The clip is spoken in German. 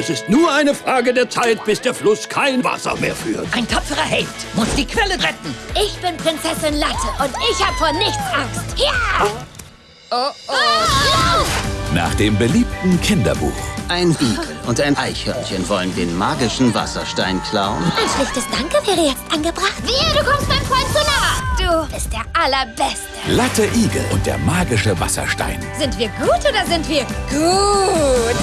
Es ist nur eine Frage der Zeit, bis der Fluss kein Wasser mehr führt. Ein tapferer Held muss die Quelle retten. Ich bin Prinzessin Latte und ich habe vor nichts Angst. Ja! Oh, oh. Ah, Nach dem beliebten Kinderbuch. Ein Igel und ein Eichhörnchen wollen den magischen Wasserstein klauen. Ein schlichtes Danke wäre jetzt angebracht. Wehe, du kommst meinem Freund zu nah. Du bist der Allerbeste. Latte Igel und der magische Wasserstein. Sind wir gut oder sind wir gut?